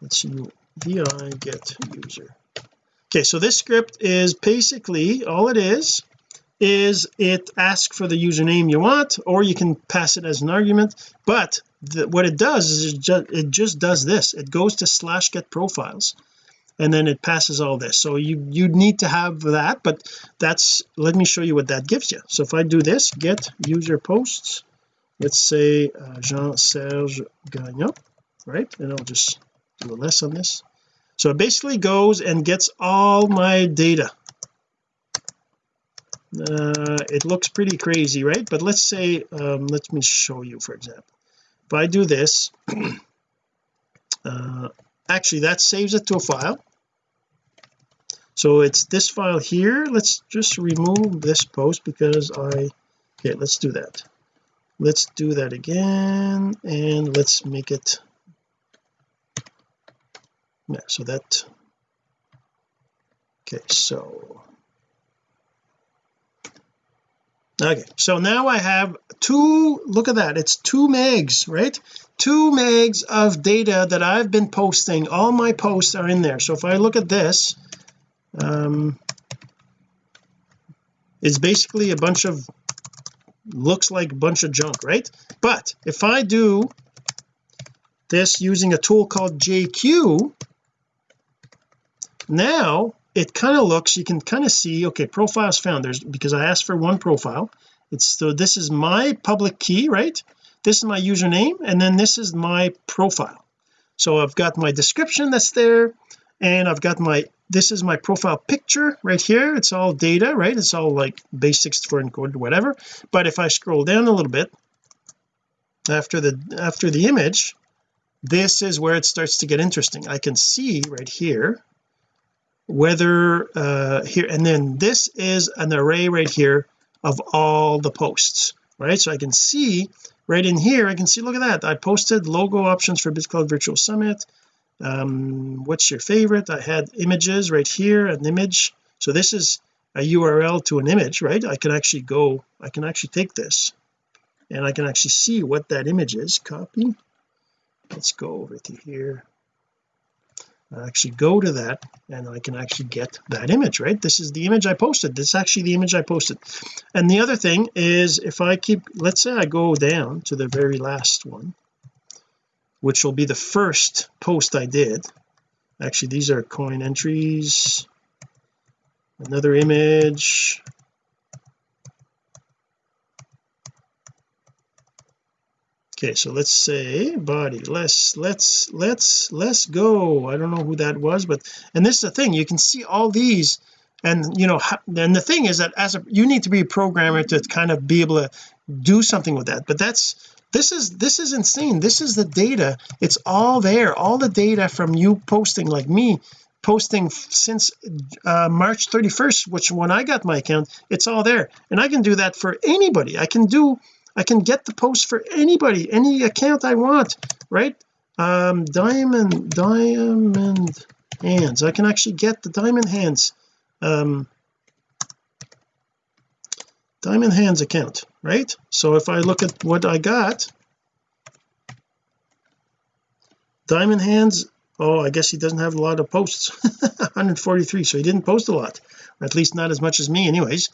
let's see vi get user. Okay so this script is basically all it is is it asks for the username you want or you can pass it as an argument but the, what it does is it just, it just does this. It goes to slash get profiles and then it passes all this. So you you need to have that but that's let me show you what that gives you. So if I do this get user posts. Let's say uh, Jean-Serge Gagnon right? And I'll just do a less on this. So it basically goes and gets all my data. Uh, it looks pretty crazy right? But let's say um, let me show you for example. If I do this uh, actually that saves it to a file. So it's this file here. Let's just remove this post because I okay let's do that. Let's do that again and let's make it yeah so that okay so okay so now I have two look at that it's two megs right? Two megs of data that I've been posting all my posts are in there. So if I look at this um it's basically a bunch of looks like a bunch of junk right? But if I do this using a tool called JQ now it kind of looks you can kind of see okay profiles found. There's because I asked for one profile. It's so this is my public key right? This is my username and then this is my profile. So I've got my description that's there and I've got my this is my profile picture right here. It's all data right? It's all like basics for encoded whatever. But if I scroll down a little bit after the after the image this is where it starts to get interesting. I can see right here whether uh here and then this is an array right here of all the posts right? So I can see right in here I can see look at that. I posted logo options for BitClout Virtual Summit. Um what's your favorite? I had images right here an image. So this is a URL to an image right? I can actually go I can actually take this and I can actually see what that image is. Copy. Let's go over to here Actually go to that and I can actually get that image right? This is the image I posted. This is actually the image I posted. And the other thing is if I keep let's say I go down to the very last one which will be the first post I did. Actually these are coin entries. Another image okay so let's say body let's let's let's let's go. I don't know who that was but and this is the thing you can see all these and you know and the thing is that as a you need to be a programmer to kind of be able to do something with that but that's this is this is insane. This is the data. It's all there. All the data from you posting like me posting since uh, March 31st which when I got my account it's all there. And I can do that for anybody. I can do I can get the post for anybody any account I want right? Um diamond diamond hands. I can actually get the diamond hands um diamond hands account right? So if I look at what I got diamond hands oh I guess he doesn't have a lot of posts. 143 so he didn't post a lot at least not as much as me anyways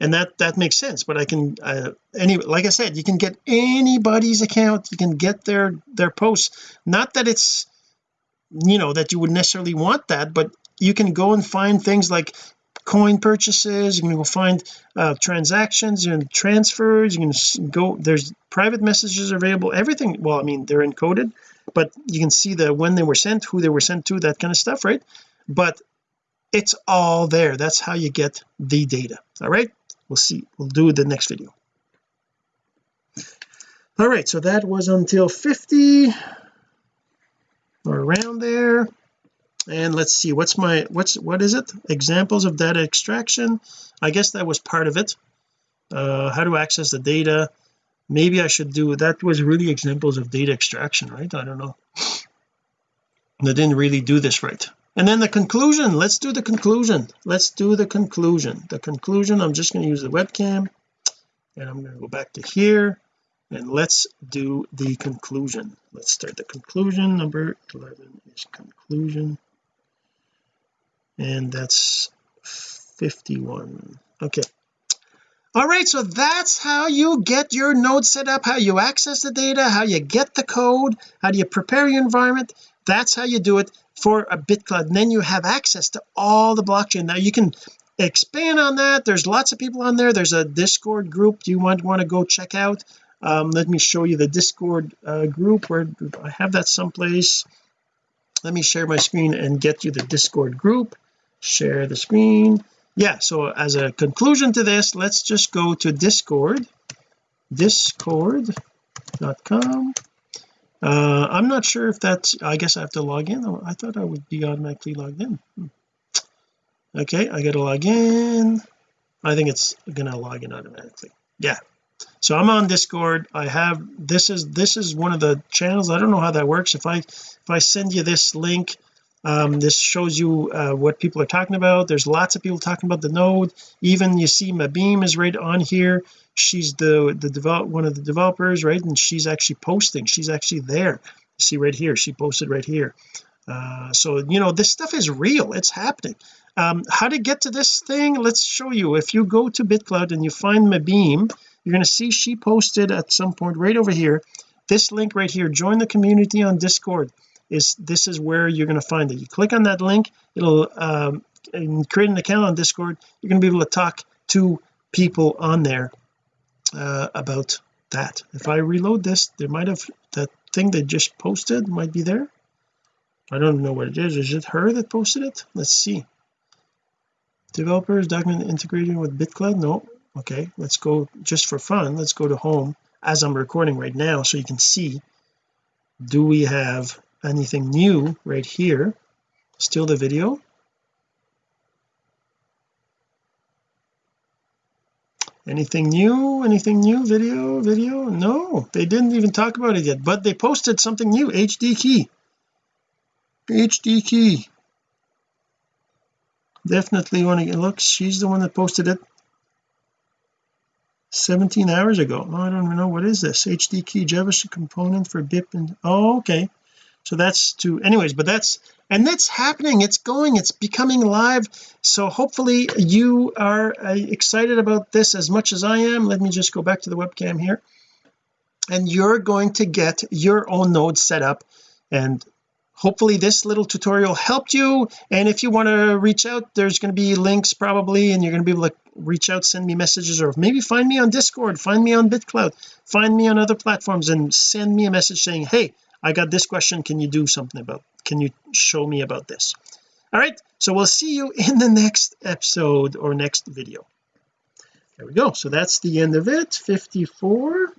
and that that makes sense but I can uh, any like I said you can get anybody's account you can get their their posts. Not that it's you know that you would necessarily want that but you can go and find things like coin purchases you can go find uh, transactions and transfers you can go there's private messages available everything well I mean they're encoded but you can see the when they were sent who they were sent to that kind of stuff right? But it's all there. That's how you get the data. All right? We'll see. We'll do the next video. All right. So that was until 50 or around there. And let's see. What's my what's what is it? Examples of data extraction. I guess that was part of it. Uh how to access the data. Maybe I should do that was really examples of data extraction right? I don't know. I didn't really do this right and then the conclusion. Let's do the conclusion. Let's do the conclusion. The conclusion I'm just going to use the webcam and I'm going to go back to here and let's do the conclusion. Let's start the conclusion. Number 11 is conclusion. And that's 51 okay. All right so that's how you get your node set up how you access the data how you get the code how do you prepare your environment. That's how you do it for a BitClout and then you have access to all the blockchain. Now you can expand on that. There's lots of people on there. There's a discord group you want to go check out. Um, let me show you the discord uh, group. Where I have that someplace? Let me share my screen and get you the discord group. Share the screen. Yeah so as a conclusion to this let's just go to discord. Discord.com uh I'm not sure if that's I guess I have to log in. I thought I would be automatically logged in. Hmm. okay I gotta log in. I think it's gonna log in automatically. Yeah. So I'm on discord. I have this is this is one of the channels. I don't know how that works. If I if I send you this link um, this shows you uh, what people are talking about. There's lots of people talking about the node. Even you see Maebeam is right on here. She's the the develop one of the developers right? And she's actually posting. She's actually there. See right here. She posted right here. Uh, so you know this stuff is real. It's happening. Um, how to get to this thing? Let's show you. If you go to BitClout and you find Maebeam you're going to see she posted at some point right over here this link right here. Join the community on discord is this is where you're going to find it. You click on that link it'll um, create an account on discord you're going to be able to talk to people on there uh, about that. If I reload this there might have that thing they just posted might be there. I don't know what it is. Is it her that posted it? Let's see. Developers document integrating with BitClout no. Okay let's go just for fun let's go to home as I'm recording right now so you can see do we have anything new right here. Still the video. Anything new? Anything new? Video? Video? No they didn't even talk about it yet but they posted something new. HD key. HD key. Definitely want to get look she's the one that posted it 17 hours ago. Oh, I don't even know what is this. HD key JavaScript component for BIP and oh okay so that's to anyways but that's and that's happening. It's going. It's becoming live. So hopefully you are uh, excited about this as much as I am. Let me just go back to the webcam here. And you're going to get your own node set up. And hopefully this little tutorial helped you. And if you want to reach out there's going to be links probably and you're going to be able to reach out send me messages or maybe find me on discord find me on bitclout find me on other platforms and send me a message saying hey I got this question. Can you do something about can you show me about this? All right. So we'll see you in the next episode or next video. There we go. So that's the end of it. 54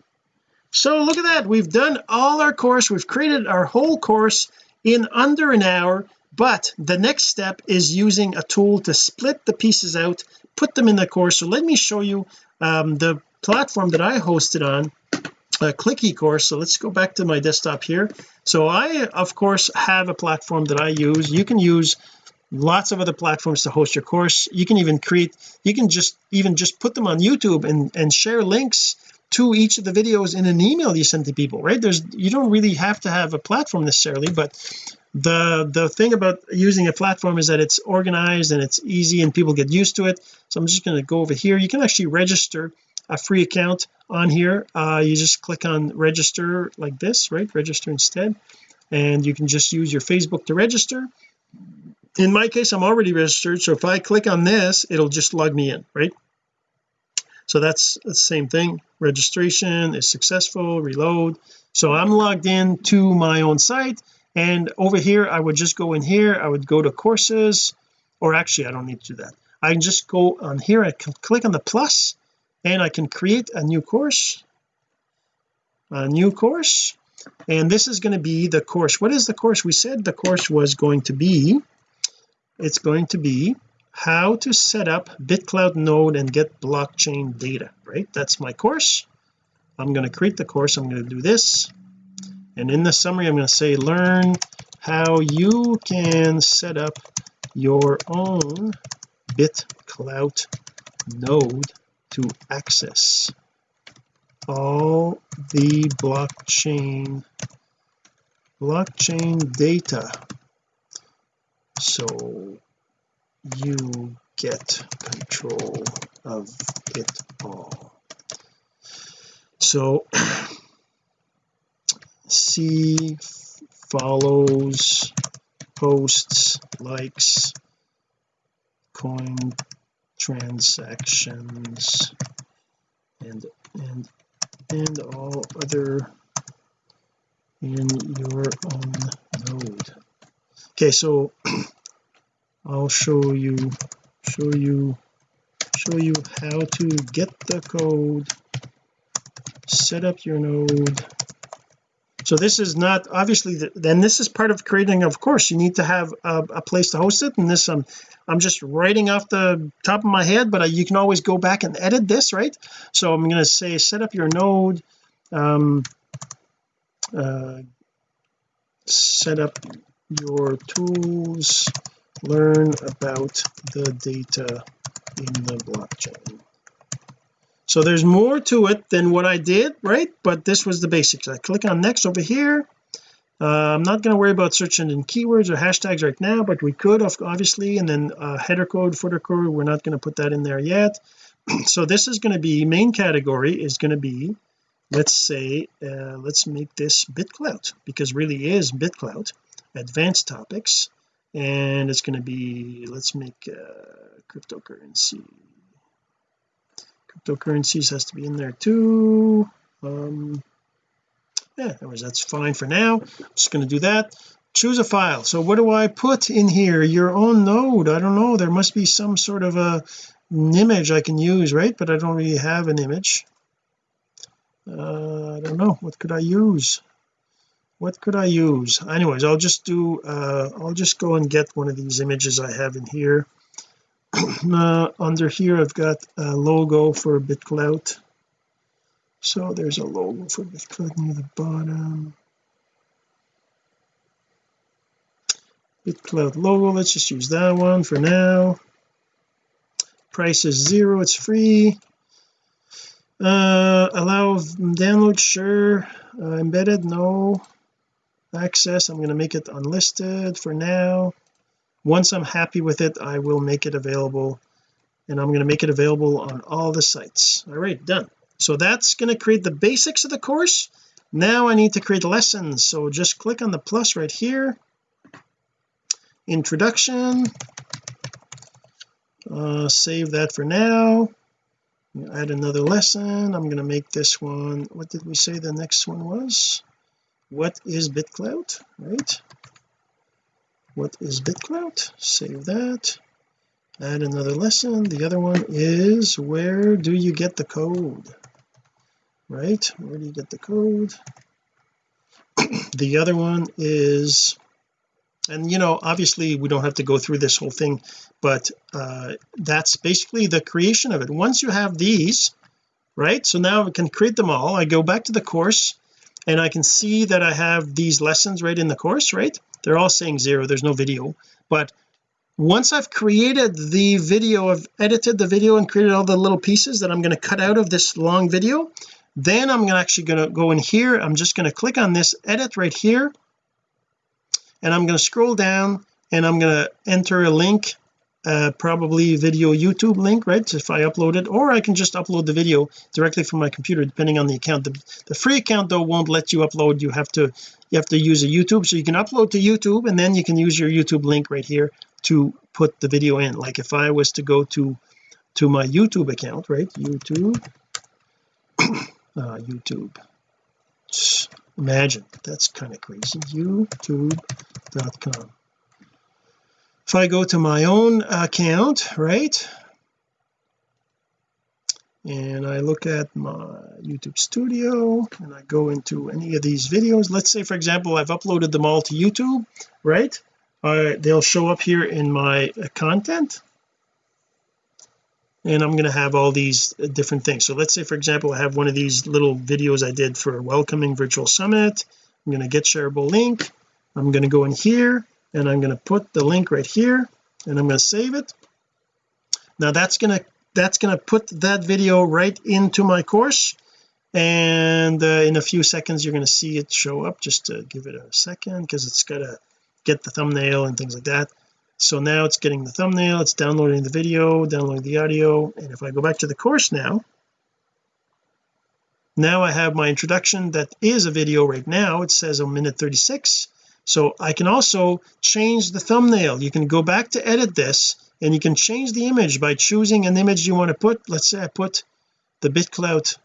so look at that. We've done all our course. We've created our whole course in under an hour. But the next step is using a tool to split the pieces out put them in the course. So let me show you um, the platform that I hosted on a click eCourse so let's go back to my desktop here. So I of course have a platform that I use. You can use lots of other platforms to host your course. You can even create you can just even just put them on YouTube and and share links to each of the videos in an email you send to people right? There's you don't really have to have a platform necessarily but the the thing about using a platform is that it's organized and it's easy and people get used to it. So I'm just going to go over here. You can actually register a free account on here. Uh, you just click on register like this right? Register instead. And you can just use your Facebook to register. In my case I'm already registered. So if I click on this it'll just log me in right? So that's the same thing. Registration is successful reload. So I'm logged in to my own site. And over here I would just go in here. I would go to courses. Or actually I don't need to do that. I can just go on here. I can click on the plus and I can create a new course a new course. And this is going to be the course. What is the course? We said the course was going to be it's going to be how to set up bitclout node and get blockchain data right? That's my course. I'm going to create the course. I'm going to do this. And in the summary I'm going to say learn how you can set up your own BitClout node to access all the blockchain blockchain data. So you get control of it all. So see follows posts likes coin transactions and and and all other in your own node okay so I'll show you show you show you how to get the code set up your node so this is not obviously the, then this is part of creating of course you need to have a, a place to host it and this I'm I'm just writing off the top of my head but I, you can always go back and edit this right? So I'm going to say set up your node um uh, set up your tools learn about the data in the blockchain so there's more to it than what I did right? But this was the basics. I click on next over here. Uh, I'm not going to worry about searching in keywords or hashtags right now but we could obviously and then uh, header code footer code we're not going to put that in there yet. So this is going to be main category is going to be let's say uh, let's make this BitClout because really is BitClout advanced topics. And it's going to be let's make uh, cryptocurrency cryptocurrencies has to be in there too. Um yeah anyways that's fine for now. I'm just going to do that. Choose a file. So what do I put in here? Your own node. I don't know. There must be some sort of a an image I can use right? But I don't really have an image. Uh, I don't know. What could I use? What could I use? Anyways I'll just do uh, I'll just go and get one of these images I have in here uh, under here I've got a logo for BitClout so there's a logo for BitClout near the bottom. BitClout logo let's just use that one for now. Price is zero it's free. Uh allow download sure. Uh, embedded no. Access I'm going to make it unlisted for now once I'm happy with it I will make it available and I'm going to make it available on all the sites. All right done. So that's going to create the basics of the course. Now I need to create lessons. So just click on the plus right here. Introduction. Uh, save that for now. Add another lesson. I'm going to make this one what did we say the next one was? What is BitClout right what is BitClout? Save that. Add another lesson. The other one is where do you get the code? Right where do you get the code? The other one is and you know obviously we don't have to go through this whole thing but uh that's basically the creation of it. Once you have these right so now I can create them all. I go back to the course and I can see that I have these lessons right in the course right they're all saying zero. There's no video. But once I've created the video I've edited the video and created all the little pieces that I'm going to cut out of this long video then I'm actually going to go in here. I'm just going to click on this edit right here. And I'm going to scroll down and I'm going to enter a link uh, probably video YouTube link right if I upload it. Or I can just upload the video directly from my computer depending on the account. The, the free account though won't let you upload. You have to you have to use a YouTube so you can upload to YouTube and then you can use your YouTube link right here to put the video in. Like if I was to go to to my YouTube account right YouTube uh, YouTube. Imagine that's kind of crazy youtube.com if I go to my own account right and I look at my YouTube studio and I go into any of these videos. Let's say for example I've uploaded them all to YouTube right? Uh, they'll show up here in my uh, content. And I'm going to have all these uh, different things. So let's say for example I have one of these little videos I did for welcoming virtual summit. I'm going to get shareable link. I'm going to go in here and I'm going to put the link right here and I'm going to save it. Now that's going to that's going to put that video right into my course. And uh, in a few seconds you're going to see it show up. Just to give it a second because it's got to get the thumbnail and things like that. So now it's getting the thumbnail it's downloading the video downloading the audio. And if I go back to the course now now I have my introduction that is a video right now. It says a minute 36 so I can also change the thumbnail. You can go back to edit this and you can change the image by choosing an image you want to put. Let's say I put the BitClout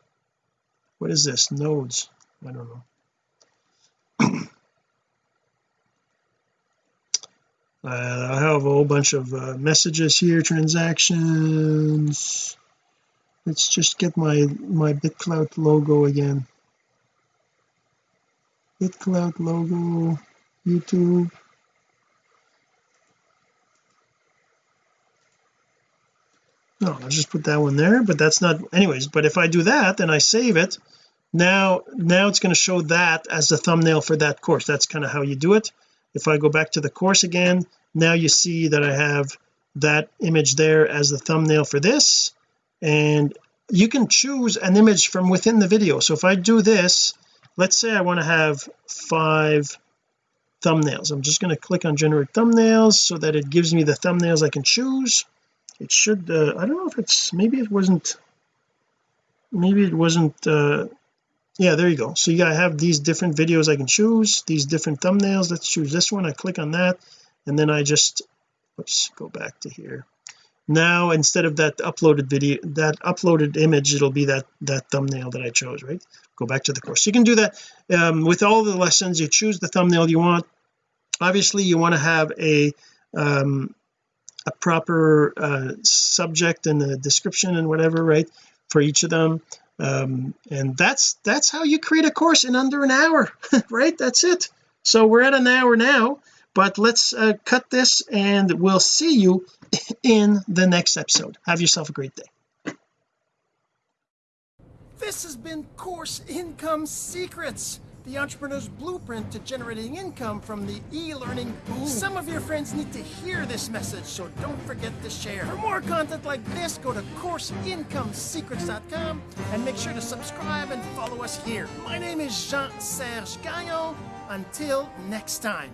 what is this? Nodes. I don't know. Uh, I have a whole bunch of uh, messages here transactions. Let's just get my my BitClout logo again. BitClout logo YouTube no I'll just put that one there but that's not anyways but if I do that and I save it. Now now it's going to show that as the thumbnail for that course. That's kind of how you do it. If I go back to the course again now you see that I have that image there as the thumbnail for this and you can choose an image from within the video. So if I do this let's say I want to have five thumbnails. I'm just going to click on generate thumbnails so that it gives me the thumbnails I can choose it should uh, I don't know if it's maybe it wasn't maybe it wasn't uh yeah there you go. So you gotta have these different videos I can choose these different thumbnails. Let's choose this one. I click on that and then I just let's go back to here. Now instead of that uploaded video that uploaded image it'll be that that thumbnail that I chose right? Go back to the course. You can do that um, with all the lessons. You choose the thumbnail you want. Obviously you want to have a um, a proper uh, subject and the description and whatever right for each of them. Um, and that's that's how you create a course in under an hour right? That's it. So we're at an hour now but let's uh, cut this and we'll see you in the next episode. Have yourself a great day. This has been Course Income Secrets, the entrepreneur's blueprint to generating income from the e-learning boom. Some of your friends need to hear this message, so don't forget to share. For more content like this, go to CourseIncomeSecrets.com and make sure to subscribe and follow us here. My name is Jean-Serge Gagnon. Until next time.